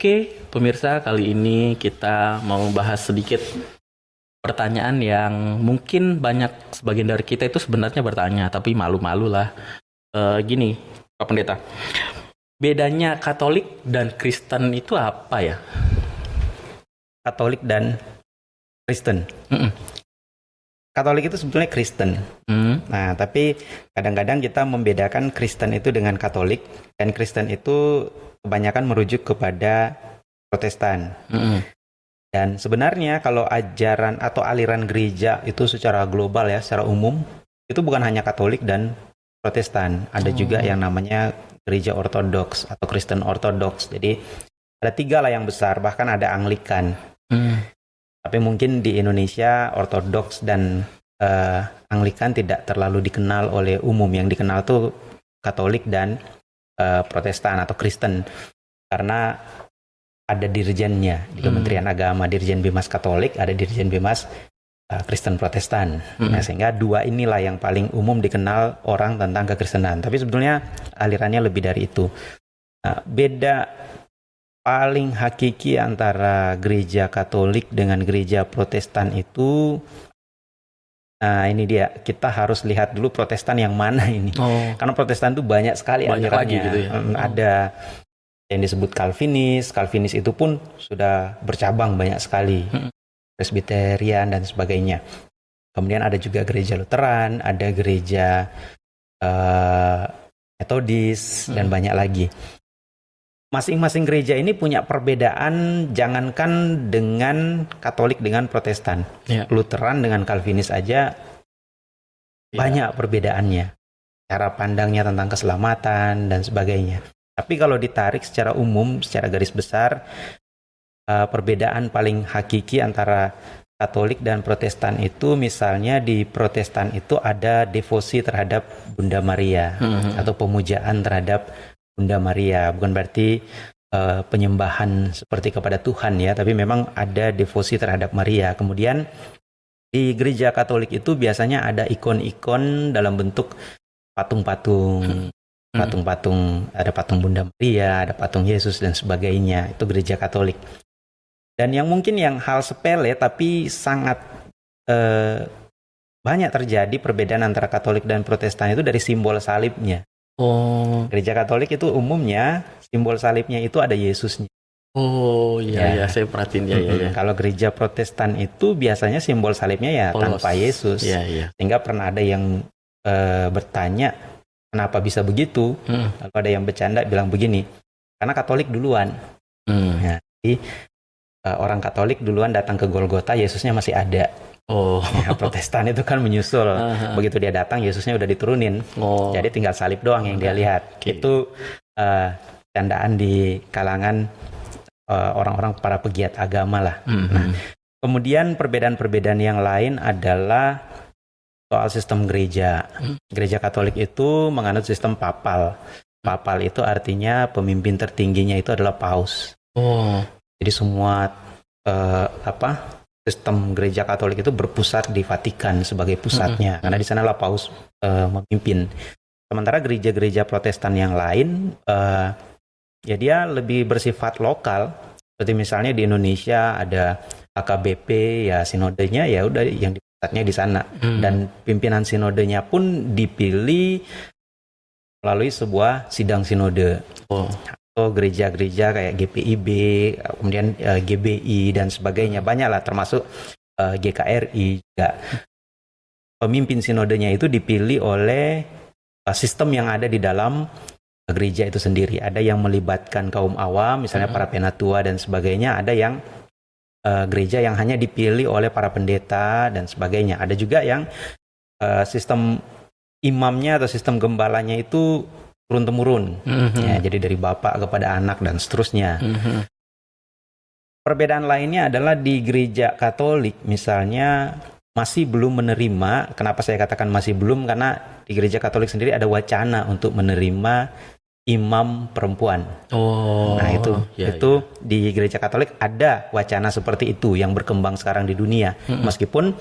Oke, pemirsa, kali ini kita mau bahas sedikit pertanyaan yang mungkin banyak sebagian dari kita itu sebenarnya bertanya, tapi malu-malu lah. Eh, gini, Pak Pendeta, bedanya Katolik dan Kristen itu apa ya? Katolik dan Kristen. Mm-mm. Katolik itu sebetulnya Kristen. Hmm, Nah, tapi kadang-kadang kita membedakan Kristen itu dengan Katolik dan Kristen itu kebanyakan merujuk kepada Protestan. mm-mm. Dan sebenarnya kalau ajaran atau aliran gereja itu secara global ya, secara umum itu bukan hanya Katolik dan Protestan, ada juga Oh. yang namanya gereja Ortodoks atau Kristen Ortodoks. Jadi ada tiga lah yang besar, bahkan ada Anglikan. Hmm, Tapi mungkin di Indonesia Ortodoks dan eh, Anglikan tidak terlalu dikenal oleh umum. Yang dikenal tuh Katolik dan eh, Protestan atau Kristen karena ada dirjennya di Hmm. Kementerian Agama, Dirjen Bimas Katolik, ada Dirjen Bimas eh, Kristen Protestan. Hmm. Nah, sehingga dua inilah yang paling umum dikenal orang tentang kekristenan. Tapi sebetulnya alirannya lebih dari itu. Nah, beda paling hakiki antara gereja Katolik dengan gereja Protestan itu Nah, ini dia. Kita harus lihat dulu Protestan yang mana ini. Oh, Karena Protestan itu banyak sekali Banyak alirannya. lagi gitu ya? Mm, Oh. Ada yang disebut Calvinis. Calvinis itu pun sudah bercabang banyak sekali. Mm. Presbyterian dan sebagainya. Kemudian ada juga gereja Lutheran, ada gereja eh, Metodis dan Mm. banyak lagi. Masing-masing gereja ini punya perbedaan jangankan dengan Katolik dengan Protestan. Iya. Lutheran dengan Calvinis aja Iya. banyak perbedaannya. Cara pandangnya tentang keselamatan dan sebagainya. Tapi kalau ditarik secara umum, secara garis besar, eh, perbedaan paling hakiki antara Katolik dan Protestan itu misalnya di Protestan itu ada devosi terhadap Bunda Maria Mhm. atau pemujaan terhadap Bunda Maria. Bukan berarti eh, penyembahan seperti kepada Tuhan ya, tapi memang ada devosi terhadap Maria. Kemudian di gereja Katolik itu biasanya ada ikon-ikon dalam bentuk patung-patung, Hmm. patung-patung, ada patung Bunda Maria, ada patung Yesus dan sebagainya. Itu gereja Katolik. Dan yang mungkin yang hal sepele tapi sangat eh, banyak terjadi perbedaan antara Katolik dan Protestan itu dari simbol salibnya. Oh, Gereja Katolik itu umumnya simbol salibnya itu ada Yesusnya. oh iya Ya. iya saya perhatiin ya ya ya. Kalau gereja Protestan itu biasanya simbol salibnya ya Polos. tanpa Yesus. Iya iya. Sehingga pernah ada yang eh, bertanya kenapa bisa begitu. Hmm. Lalu ada yang bercanda bilang begini, karena Katolik duluan. Hmm. Eh, orang Katolik duluan datang ke Golgota, Yesusnya masih ada. Oh. Ya, Protestan itu kan menyusul. Aha. Begitu dia datang, Yesusnya udah diturunin. Oh. Jadi tinggal salib doang yang dia lihat. Oke. Itu eh, candaan di kalangan eh, orang-orang para pegiat agama lah. Mhm. Nah, Kemudian perbedaan-perbedaan yang lain adalah soal sistem gereja. Hmm. Gereja Katolik itu menganut sistem papal. Papal itu artinya pemimpin tertingginya itu adalah paus. Oh. Jadi semua eh, apa sistem gereja Katolik itu berpusat di Vatikan sebagai pusatnya, karena di sanalah paus eh, memimpin. Sementara gereja-gereja Protestan yang lain, eh, ya dia lebih bersifat lokal. Seperti misalnya di Indonesia ada AKBP, ya sinodenya ya udah yang di pusatnya di sana. Hmm. Dan pimpinan sinodenya pun dipilih melalui sebuah sidang sinode Oh. Atau gereja-gereja kayak GPIB, kemudian eh, GBI dan sebagainya banyak lah termasuk eh, GKRI juga. Pemimpin sinodenya itu dipilih oleh eh, sistem yang ada di dalam gereja itu sendiri. Ada yang melibatkan kaum awam, misalnya Mhm. para penatua dan sebagainya. Ada yang eh, gereja yang hanya dipilih oleh para pendeta dan sebagainya. Ada juga yang eh, sistem imamnya atau sistem gembalanya itu turun temurun. Mhm. Ya, jadi dari bapak kepada anak dan seterusnya. Mhm. Perbedaan lainnya adalah di gereja Katolik misalnya masih belum menerima. Kenapa saya katakan masih belum? Karena di gereja Katolik sendiri ada wacana untuk menerima imam perempuan. Oh. nah, itu ya, itu di gereja Katolik ada wacana seperti itu yang berkembang sekarang di dunia. Mm-mm. Meskipun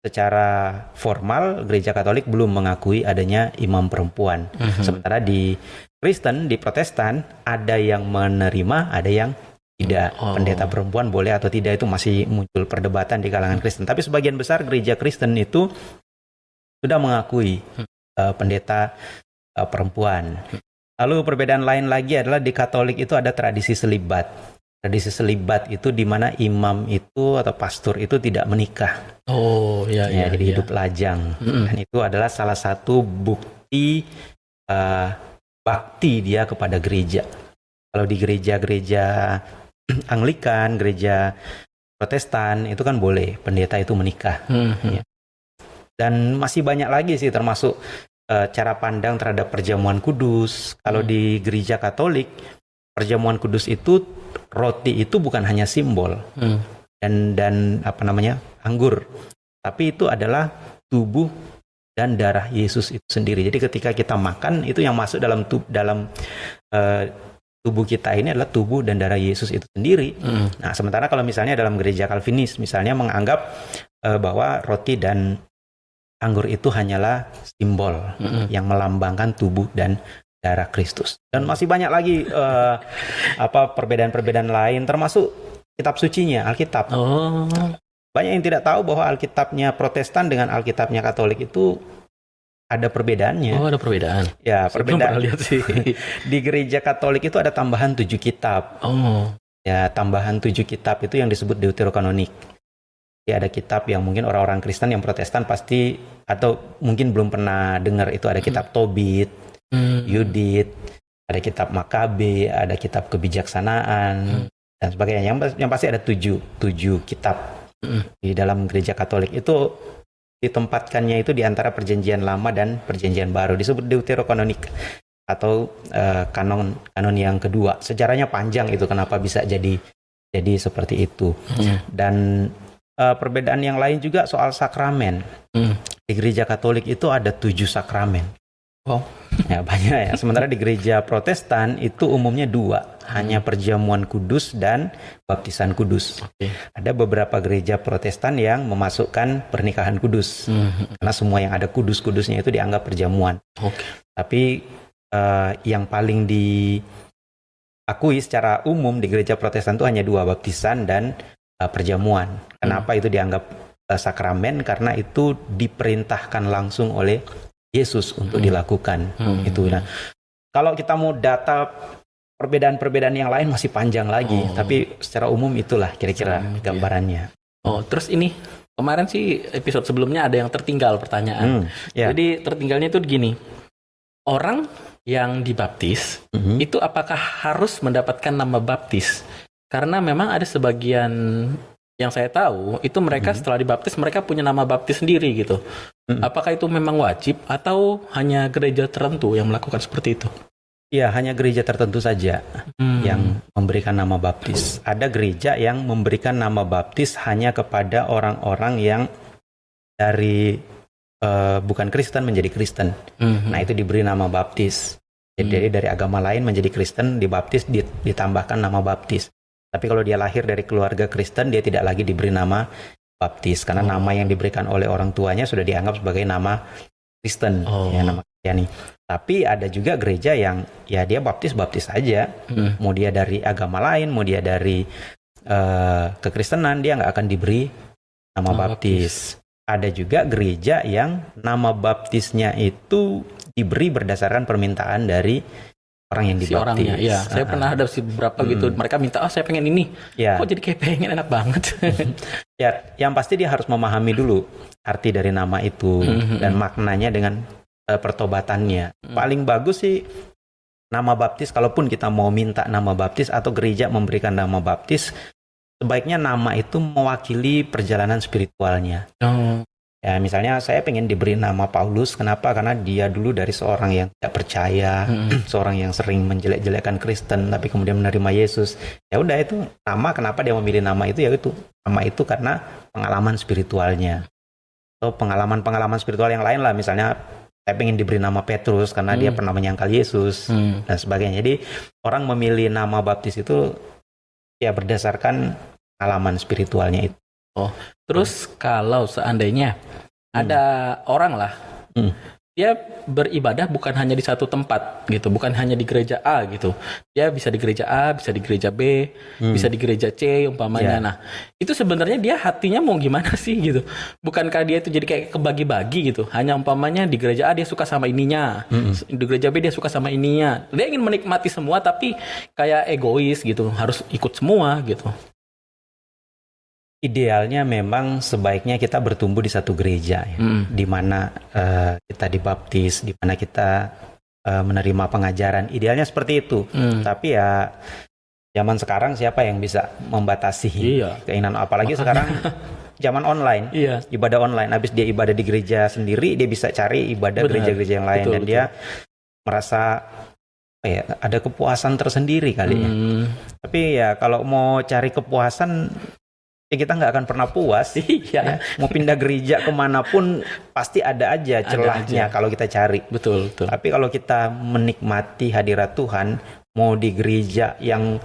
secara formal gereja Katolik belum mengakui adanya imam perempuan. Mhm. Sementara di Kristen, di Protestan ada yang menerima, ada yang tidak Oh. pendeta perempuan boleh atau tidak itu masih muncul perdebatan di kalangan Kristen. Tapi sebagian besar gereja Kristen itu sudah mengakui Hmm. eh, pendeta eh, perempuan. Lalu perbedaan lain lagi adalah di Katolik itu ada tradisi selibat. Tradisi selibat itu di mana imam itu atau pastor itu tidak menikah, Oh, ya, ya, ya. jadi ya. hidup lajang. Mm-mm. Dan itu adalah salah satu bukti eh, bakti dia kepada gereja. Kalau di gereja-gereja Anglikan, gereja Protestan itu kan boleh pendeta itu menikah. Hmm, hmm. Ya. Dan masih banyak lagi sih termasuk eh, cara pandang terhadap perjamuan kudus. Kalau Hmm. di gereja Katolik, perjamuan kudus itu roti itu bukan hanya simbol Hmm. dan dan apa namanya anggur, tapi itu adalah tubuh dan darah Yesus itu sendiri. Jadi ketika kita makan itu yang masuk dalam tub, dalam eh, tubuh kita ini adalah tubuh dan darah Yesus itu sendiri. Hmm. Nah, sementara kalau misalnya dalam gereja Calvinis misalnya menganggap eh, bahwa roti dan anggur itu hanyalah simbol Mm-mm. yang melambangkan tubuh dan darah Kristus. Dan masih banyak lagi eh, apa perbedaan-perbedaan lain termasuk kitab sucinya, Alkitab. Oh, Banyak yang tidak tahu bahwa Alkitabnya Protestan dengan Alkitabnya Katolik itu ada perbedaannya. oh ada perbedaan. Ya, Saya perbedaan lihat sih. di gereja Katolik itu ada tambahan tujuh kitab. oh, Ya, tambahan tujuh kitab itu yang disebut Deuterokanonik. Ya, ada kitab yang mungkin orang-orang Kristen yang Protestan pasti atau mungkin belum pernah dengar itu ada kitab Tobit, Hmm. Yudit, ada kitab Makabe, ada kitab kebijaksanaan Hmm. dan sebagainya. Yang, yang pasti ada tujuh, tujuh kitab Hmm. di dalam gereja Katolik itu ditempatkannya itu di antara perjanjian lama dan perjanjian baru disebut Deuterokanonik atau eh, kanon kanon yang kedua. Sejarahnya panjang itu kenapa bisa jadi jadi seperti itu. Hmm. Dan eh, perbedaan yang lain juga soal sakramen. Hmm. Di gereja Katolik itu ada tujuh sakramen. Wow. Ya banyak ya. Sementara di gereja Protestan itu umumnya dua, hanya perjamuan kudus dan baptisan kudus. Oke. Ada beberapa gereja Protestan yang memasukkan pernikahan kudus, Hmm. karena semua yang ada kudus-kudusnya itu dianggap perjamuan. Oke. Tapi eh, yang paling diakui secara umum di gereja Protestan itu hanya dua, baptisan dan eh, perjamuan. Kenapa itu dianggap eh, sakramen? Karena itu diperintahkan langsung oleh Yesus untuk Hmm. dilakukan. Hmm. Itu. Nah, kalau kita mau data perbedaan-perbedaan yang lain masih panjang lagi, Oh. tapi secara umum itulah kira-kira Hmm, iya. gambarannya. Oh, terus ini kemarin sih episode sebelumnya ada yang tertinggal pertanyaan. Hmm, ya. Jadi tertinggalnya itu gini. Orang yang dibaptis Mhm. itu apakah harus mendapatkan nama baptis? Karena memang ada sebagian yang saya tahu itu mereka Mhm. setelah dibaptis mereka punya nama baptis sendiri gitu. Mhm. Apakah itu memang wajib atau hanya gereja tertentu yang melakukan seperti itu? Ya, hanya gereja tertentu saja Hmm. yang memberikan nama baptis. Ada gereja yang memberikan nama baptis hanya kepada orang-orang yang dari eh, bukan Kristen menjadi Kristen. Mhm. Nah, itu diberi nama baptis. Jadi Hmm. dari- agama lain menjadi Kristen, dibaptis, di- ditambahkan nama baptis. Tapi kalau dia lahir dari keluarga Kristen, dia tidak lagi diberi nama baptis karena Oh. nama yang diberikan oleh orang tuanya sudah dianggap sebagai nama Kristen, Oh. ya nama Kristiani. Tapi ada juga gereja yang ya dia baptis baptis saja, Hmm. mau dia dari agama lain, mau dia dari eh, kekristenan, dia nggak akan diberi nama Nama baptis. Ada juga gereja yang nama baptisnya itu diberi berdasarkan permintaan dari orang yang si dibaptis. orangnya. Iya, saya Ah, pernah ada sih beberapa Hmm. gitu. Mereka minta, "Oh, saya pengen ini." Ya, Kok jadi kayak pengen enak banget. ya, yang pasti dia harus memahami dulu arti dari nama itu Mhm. dan maknanya dengan eh, pertobatannya. Hmm. Paling bagus sih nama baptis. Kalaupun kita mau minta nama baptis atau gereja memberikan nama baptis, sebaiknya nama itu mewakili perjalanan spiritualnya. Oh. Ya, misalnya saya pengen diberi nama Paulus. Kenapa? Karena dia dulu dari seorang yang tidak percaya, Hmm. seorang yang sering menjelek-jelekan Kristen, tapi kemudian menerima Yesus. Ya udah itu nama. Kenapa dia memilih nama itu? Ya itu nama itu karena pengalaman spiritualnya. Atau pengalaman-pengalaman spiritual yang lain lah. Misalnya saya pengen diberi nama Petrus karena dia Hmm. pernah menyangkal Yesus Hmm. dan sebagainya. Jadi orang memilih nama baptis itu ya berdasarkan pengalaman spiritualnya itu. Terus kalau seandainya ada orang lah, Hmm. dia beribadah bukan hanya di satu tempat gitu, bukan hanya di gereja A gitu. Dia bisa di gereja A, bisa di gereja B, hmm. bisa di gereja C umpamanya. Yeah. Nah, itu sebenarnya dia hatinya mau gimana sih gitu. Bukankah dia itu jadi kayak kebagi-bagi gitu. Hanya umpamanya di gereja A dia suka sama ininya, hmm. di gereja B dia suka sama ininya. Dia ingin menikmati semua tapi kayak egois gitu, harus ikut semua gitu. Idealnya memang sebaiknya kita bertumbuh di satu gereja, ya, mm. di mana uh, kita dibaptis, di mana kita uh, menerima pengajaran. Idealnya seperti itu. Mm. Tapi ya zaman sekarang siapa yang bisa membatasi iya. keinginan? Apalagi Makanya. sekarang zaman online, iya. ibadah online. Habis dia ibadah di gereja sendiri, dia bisa cari ibadah gereja-gereja yang lain betul, dan betul. dia merasa ya ada kepuasan tersendiri kali hmm. ya. Tapi ya kalau mau cari kepuasan ya kita nggak akan pernah puas. Iya. Ya. Mau pindah gereja ke mana pun pasti ada aja celahnya kalau kita cari. Betul, betul. Tapi kalau kita menikmati hadirat Tuhan, mau di gereja yang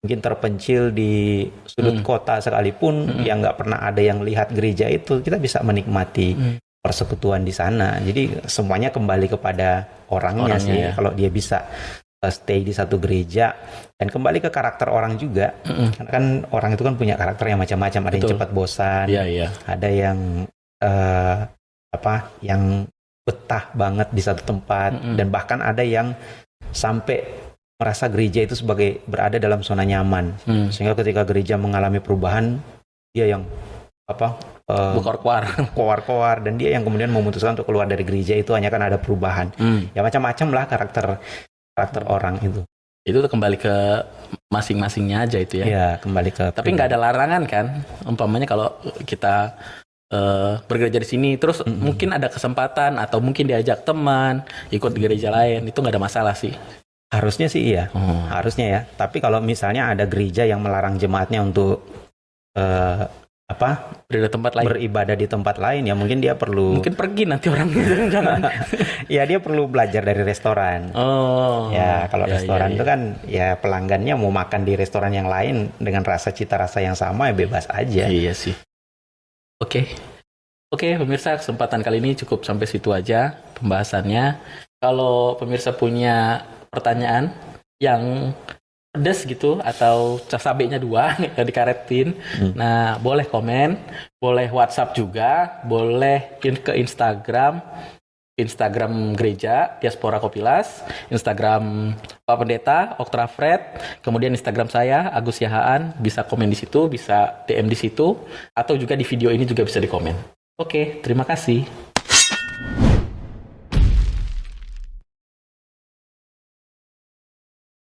mungkin terpencil di sudut hmm. kota sekalipun hmm. yang nggak pernah ada yang lihat gereja itu, kita bisa menikmati hmm. persekutuan di sana. Jadi semuanya kembali kepada orangnya, orangnya sih. Ya. Kalau dia bisa stay di satu gereja dan kembali ke karakter orang juga mm-hmm. karena kan orang itu kan punya karakter yang macam-macam ada yang cepat bosan yeah, yeah. ada yang uh, apa yang betah banget di satu tempat mm-hmm. dan bahkan ada yang sampai merasa gereja itu sebagai berada dalam zona nyaman mm. sehingga ketika gereja mengalami perubahan dia yang apa uh, koar koar dan dia yang kemudian memutuskan untuk keluar dari gereja itu hanya kan ada perubahan mm. ya macam-macam lah karakter karakter orang itu. Itu kembali ke masing-masingnya aja itu ya. Iya, kembali ke. Tapi nggak ada larangan kan? Umpamanya kalau kita uh, bergereja di sini, terus mm -hmm. mungkin ada kesempatan atau mungkin diajak teman ikut gereja lain, itu nggak ada masalah sih. Harusnya sih iya, hmm. harusnya ya. Tapi kalau misalnya ada gereja yang melarang jemaatnya untuk uh, apa? Beribadah tempat lain. Beribadah di tempat lain ya mungkin dia perlu mungkin pergi nanti orangnya jangan. Ya dia perlu belajar dari restoran. Oh. Ya kalau ya, restoran ya, itu ya. kan ya pelanggannya mau makan di restoran yang lain dengan rasa cita rasa yang sama ya bebas aja. Iya sih. Oke. Oke pemirsa kesempatan kali ini cukup sampai situ aja pembahasannya. Kalau pemirsa punya pertanyaan yang pedes gitu atau cabenya dua dikaretin. Hmm. Nah, boleh komen, boleh WhatsApp juga, boleh ke Instagram, Instagram gereja Diaspora Kopilas, Instagram Pak Pendeta Oktra Fred, kemudian Instagram saya Agus Yahaan, bisa komen di situ, bisa DM di situ, atau juga di video ini juga bisa dikomen. Oke, terima kasih.